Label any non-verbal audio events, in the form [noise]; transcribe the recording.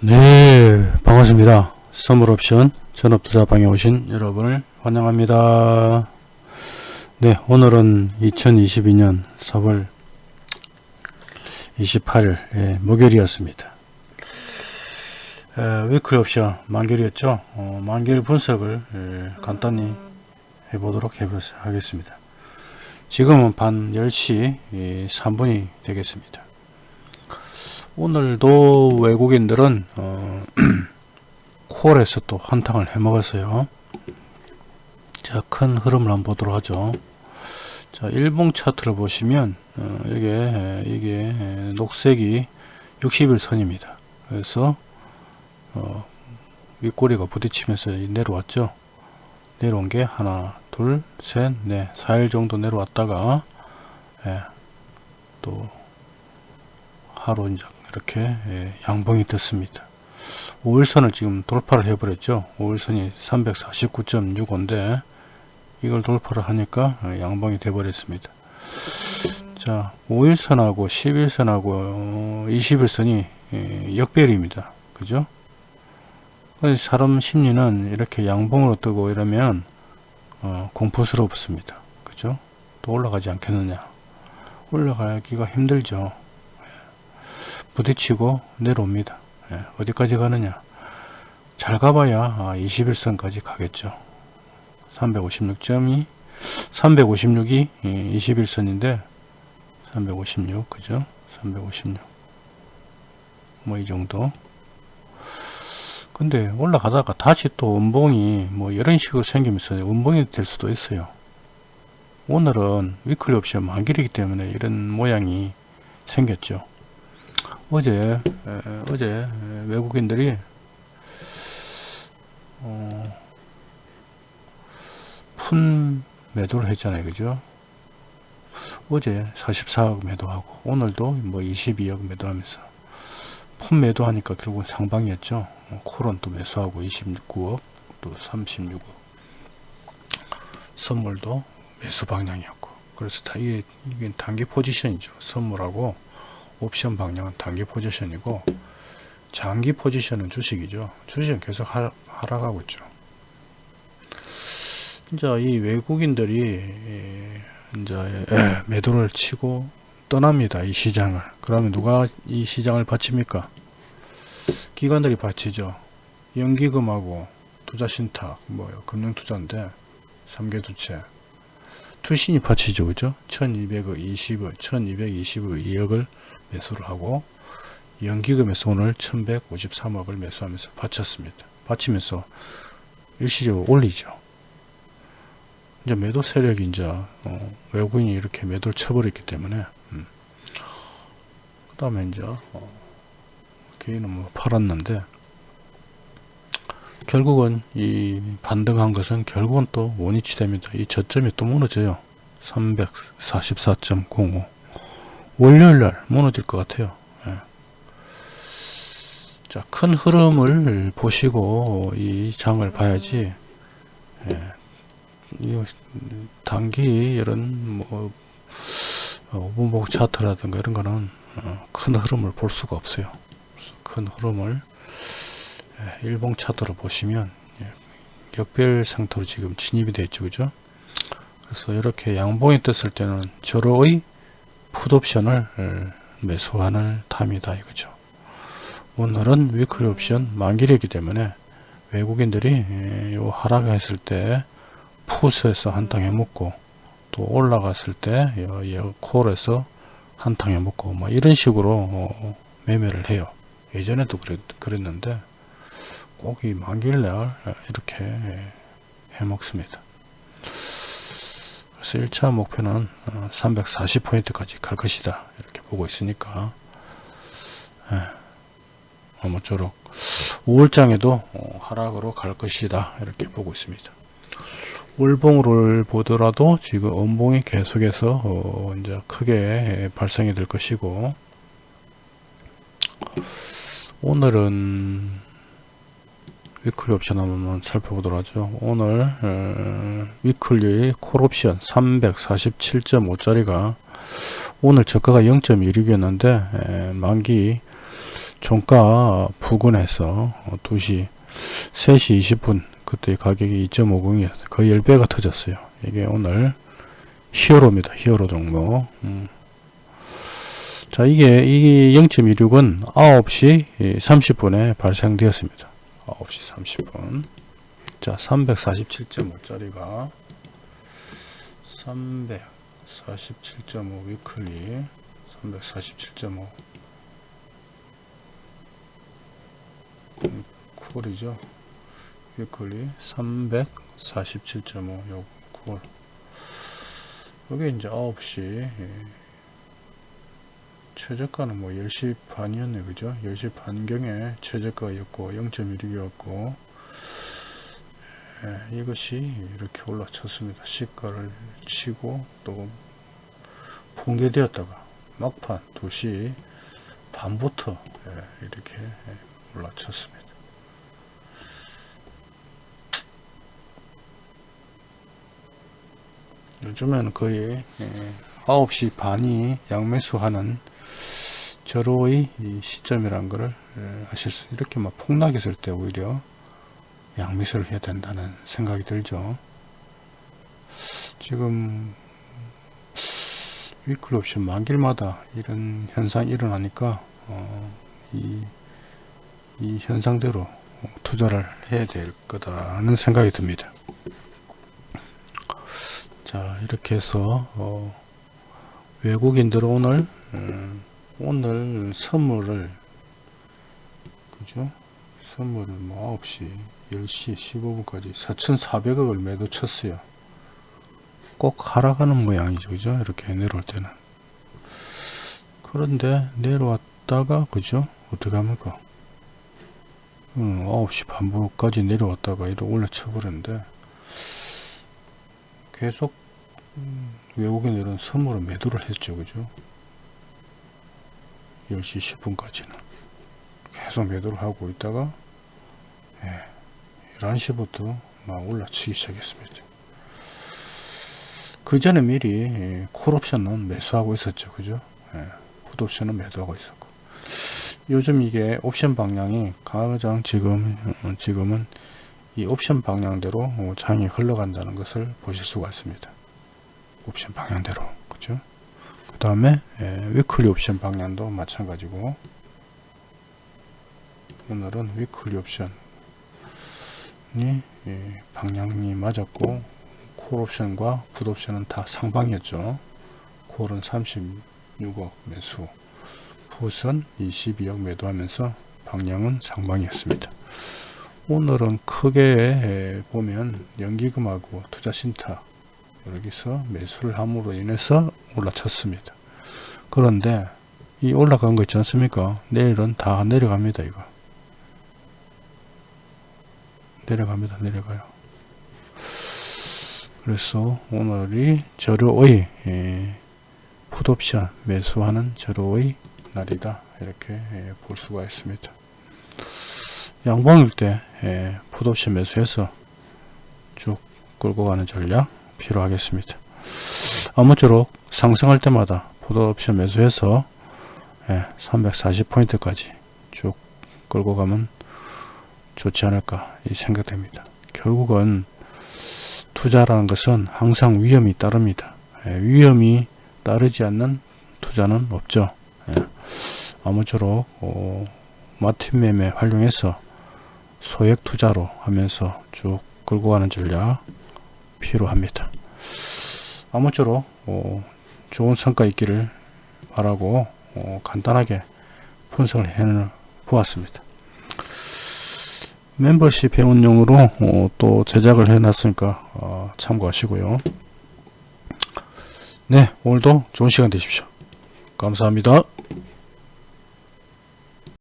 네 반갑습니다. 선물옵션 전업투자방에 오신 여러분을 환영합니다. 네 오늘은 2022년 4월 28일 예, 목요일이었습니다. 에, 위클 옵션 만결이었죠? 어, 만결 분석을 예, 간단히 해보도록 해 하겠습니다. 지금은 반 10시 3분이 되겠습니다 오늘도 외국인들은 어, [clears throat] 콜에서 또 한탕을 해 먹었어요. 자 큰 흐름을 한번 보도록 하죠. 자 일봉 차트를 보시면 어, 이게 이게 녹색이 60일 선입니다. 그래서 어, 윗꼬리가 부딪히면서 내려왔죠. 내려온 게 하나 둘셋넷 4일 정도 내려왔다가 예, 또 하루 이제 이렇게 예, 양봉이 됐습니다. 5일선을 지금 돌파를 해버렸죠. 5일선이 349.65인데 이걸 돌파를 하니까 어, 양봉이 돼버렸습니다. 자 5일선하고 11선하고 21선이 예, 역별입니다. 그죠? 사람 심리는 이렇게 양봉으로 뜨고 이러면 어, 공포스럽습니다. 그죠? 또 올라가지 않겠느냐. 올라가기가 힘들죠 부딪히고 내려옵니다. 예, 어디까지 가느냐 잘 가봐야 아, 21선까지 가겠죠. 356점이 356이 21선인데 356 그죠? 356 뭐 이 정도 근데 올라가다가 다시 또 음봉이 뭐 이런 식으로 생기면서 음봉이 될 수도 있어요. 오늘은 위클리 옵션 만길이기 때문에 이런 모양이 생겼죠. 어제 에, 어제 외국인들이 어, 푼 매도를 했잖아요. 그죠? 어제 44억 매도하고 오늘도 뭐 22억 매도하면서 푼 매도하니까 결국 상방이었죠. 콜은 또 매수하고 29억 또 36억. 선물도 매수 방향이었고. 그래서 다 이게, 이게 단기 포지션이죠. 선물하고 옵션 방향은 단기 포지션이고 장기 포지션은 주식이죠. 주식은 계속 하, 하락하고 있죠. 이제 이 외국인들이 이제 매도를 치고 떠납니다. 이 시장을. 그러면 누가 이 시장을 바칩니까? 기관들이 바치죠. 연기금하고 투자신탁, 뭐 금융투자인데 3개 두채 투신이 바치죠. 그죠? 1200억 20억, 1222억을 매수를 하고 연기금에서 오늘 1153억을 매수하면서 바쳤습니다. 바치면서 일시적으로 올리죠. 이제 매도 세력이 이제 어, 외국인이 이렇게 매도를 쳐버렸기 때문에 음. 그 다음에 이제 어, 개인은 뭐 팔았는데 결국은 이 반등한 것은 결국은 또 원위치 됩니다. 이 저점이 또 무너져요. 344.05 월요일날 무너질 것 같아요. 예. 자, 큰 흐름을 보시고 이 장을 봐야지. 예. 이 단기 이런 뭐 5분목 어, 차트라든가 이런 거는 어, 큰 흐름을 볼 수가 없어요. 큰 흐름을 예, 일봉 차트로 보시면 예, 역별 상태로 지금 진입이 되어 있죠. 그죠? 그래서 이렇게 양봉이 떴을 때는 저로의 풋옵션을 매수하는 탐이다 이거죠. 오늘은 위클리 옵션 만기이기 때문에 외국인들이 요 하락했을 때 풋에서 한탕 해먹고 또 올라갔을 때 콜에서 한탕 해먹고 뭐 이런 식으로 어, 매매를 해요. 예전에도 그랬, 그랬 는데 꼭 이 만기일 날 이렇게 해먹습니다. 그래서 1차 목표는 340포인트까지 어, 갈 것이다. 이렇게 보고 있으니까. 예, 아무쪼록 5월장에도 어, 하락으로 갈 것이다. 이렇게 보고 있습니다. 월봉을 보더라도 지금 음봉이 계속해서 어 이제 크게 발생이 될 것이고 오늘은 weekly 옵션 한번 살펴보도록 하죠. 오늘 어, weekly 콜옵션 347.5짜리가 오늘 저가가 0.16이었는데 만기 종가 부근에서 어, 2시 3시 20분 그때 가격이 2.50이 거의 10배가 터졌어요. 이게 오늘 히어로입니다. 히어로 종목. 음. 자, 이게 이 0.16은 9시 30분에 발생되었습니다. 9시 30분. 자, 347.5짜리가 347.5 위클리 347.5 음, 콜이죠. 위클리 347.5 요 콜. 여기 이제 9시 예. 최저가는 뭐 10시 반이었네 그죠? 10시 반경에 최저가였고 0.16이었고. 예, 이것이 이렇게 올라쳤습니다. 시가를 치고 또 붕괴되었다가 막판 2시 반부터 예, 이렇게 예, 올라쳤습니다. 요즘에는 거의 예, 9시 반이 양매수하는 절호의 시점이란 것을 아실 수 이렇게 막 폭락했을 때 오히려 양매수를 해야 된다는 생각이 들죠. 지금 위클 옵션 만길마다 이런 현상이 일어나니까 어, 이, 이 현상대로 투자를 해야 될 거다는 생각이 듭니다. 자 이렇게 해서 어, 외국인들 오늘 음, 오늘 선물을 그죠? 선물을 뭐 9시 10시 15분까지 4,400억을 매도 쳤어요. 꼭 하락하는 모양이죠 그죠? 이렇게 내려올 때는. 그런데 내려왔다가 그죠? 어떻게 합니까? 음, 9시 반부까지 내려왔다가 이렇게 올려쳐 버렸는데 계속 음, 외국인들은 선물을 매도를 했죠 그죠 10시 10분까지는 계속 매도를 하고 있다가 예, 11시부터 막 올라치기 시작했습니다. 그 전에 미리 예, 콜옵션은 매수하고 있었죠. 그죠? 예, 풋옵션은 매도하고 있었고. 요즘 이게 옵션 방향이 가장 지금 어, 지금은 이 옵션 방향대로 어, 장이 흘러간다는 것을 보실 수가 있습니다. 옵션 방향대로. 그죠? 그 다음에 예, weekly 옵션 방향도 마찬가지고 오늘은 weekly 옵션이 예, 방향이 맞았고 콜 옵션과 풋 옵션은 다 상방이었죠. 콜은 36억 매수 풋은 22억 매도하면서 방향은 상방이었습니다. 오늘은 크게 보면 연기금하고 투자신탁 여기서 매수를 함으로 인해서 올라쳤습니다. 그런데 이 올라간 거 있지 않습니까? 내일은 다 내려갑니다. 이거 내려갑니다. 내려가요. 그래서 오늘이 절호의 예, 풋옵션 매수하는 절호의 날이다. 이렇게 예, 볼 수가 있습니다. 양봉일 때 예, 풋옵션 매수해서 쭉 끌고 가는 전략 필요하겠습니다. 아무쪼록 상승할 때마다 풋옵션 매수해서 예, 340포인트까지 쭉 끌고 가면 좋지 않을까 이 생각됩니다. 결국은 투자라는 것은 항상 위험이 따릅니다. 예, 위험이 따르지 않는 투자는 없죠. 예, 아무쪼록 어, 마틴 매매 활용해서 소액 투자로 하면서 쭉 끌고 가는 전략 필요합니다. 아무쪼록 어, 좋은 성과 있기를 바라고 어, 간단하게 분석을 해 보았습니다. 멤버십 회원용으로 어, 또 제작을 해 놨으니까 어, 참고하시고요. 네 오늘도 좋은 시간 되십시오. 감사합니다.